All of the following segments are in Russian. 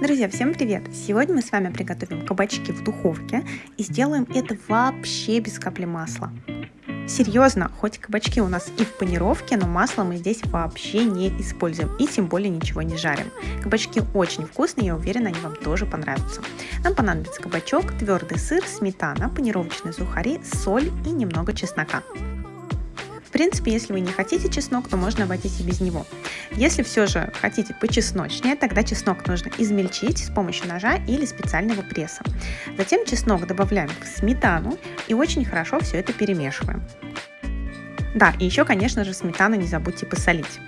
Друзья, всем привет! Сегодня мы с вами приготовим кабачки в духовке и сделаем это вообще без капли масла. Серьезно, хоть кабачки у нас и в панировке, но масло мы здесь вообще не используем и тем более ничего не жарим. Кабачки очень вкусные, я уверена, они вам тоже понравятся. Нам понадобится кабачок, твердый сыр, сметана, панировочные сухари, соль и немного чеснока. Принципе, если вы не хотите чеснок, то можно обойтись и без него. Если все же хотите почесночнее, тогда чеснок нужно измельчить с помощью ножа или специального пресса. Затем чеснок добавляем в сметану и очень хорошо все это перемешиваем. Да, и еще, конечно же, сметану не забудьте посолить.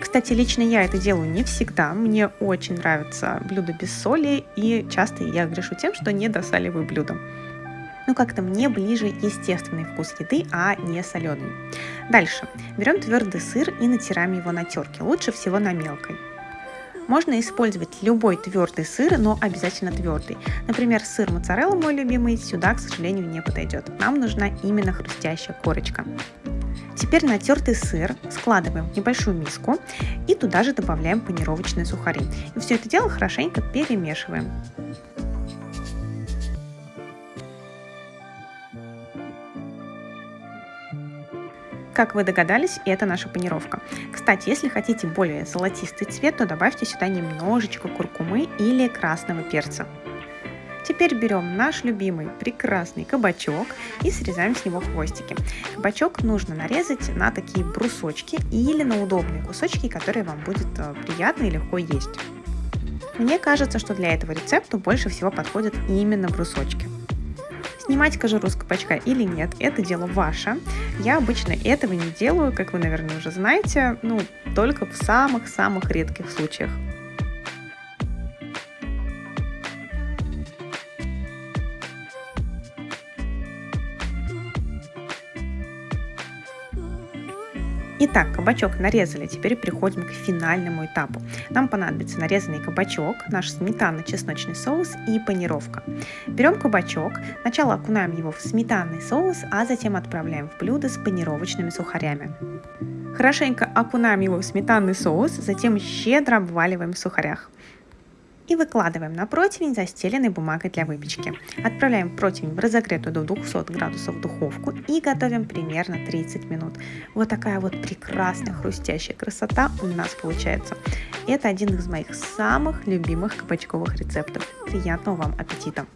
Кстати, лично я это делаю не всегда. Мне очень нравится блюдо без соли, и часто я грешу тем, что не досаливаю блюдо ну как-то мне ближе естественный вкус еды, а не соленый. Дальше. Берем твердый сыр и натираем его на терке, лучше всего на мелкой. Можно использовать любой твердый сыр, но обязательно твердый. Например, сыр моцарелла мой любимый сюда, к сожалению, не подойдет. Нам нужна именно хрустящая корочка. Теперь натертый сыр складываем в небольшую миску и туда же добавляем панировочные сухари. И все это дело хорошенько перемешиваем. Как вы догадались, это наша панировка. Кстати, если хотите более золотистый цвет, то добавьте сюда немножечко куркумы или красного перца. Теперь берем наш любимый прекрасный кабачок и срезаем с него хвостики. Кабачок нужно нарезать на такие брусочки или на удобные кусочки, которые вам будет э, приятно и легко есть. Мне кажется, что для этого рецепта больше всего подходят именно брусочки. Снимать кожуру с кабачка или нет, это дело ваше. Я обычно этого не делаю, как вы, наверное, уже знаете, ну, только в самых-самых редких случаях. Итак, кабачок нарезали, теперь переходим к финальному этапу. Нам понадобится нарезанный кабачок, наш сметанно-чесночный соус и панировка. Берем кабачок, сначала окунаем его в сметанный соус, а затем отправляем в блюдо с панировочными сухарями. Хорошенько окунаем его в сметанный соус, затем щедро обваливаем в сухарях и выкладываем на противень, застеленный бумагой для выпечки. Отправляем противень в разогретую до 200 градусов духовку и готовим примерно 30 минут. Вот такая вот прекрасная хрустящая красота у нас получается. Это один из моих самых любимых кабачковых рецептов. Приятного вам аппетита!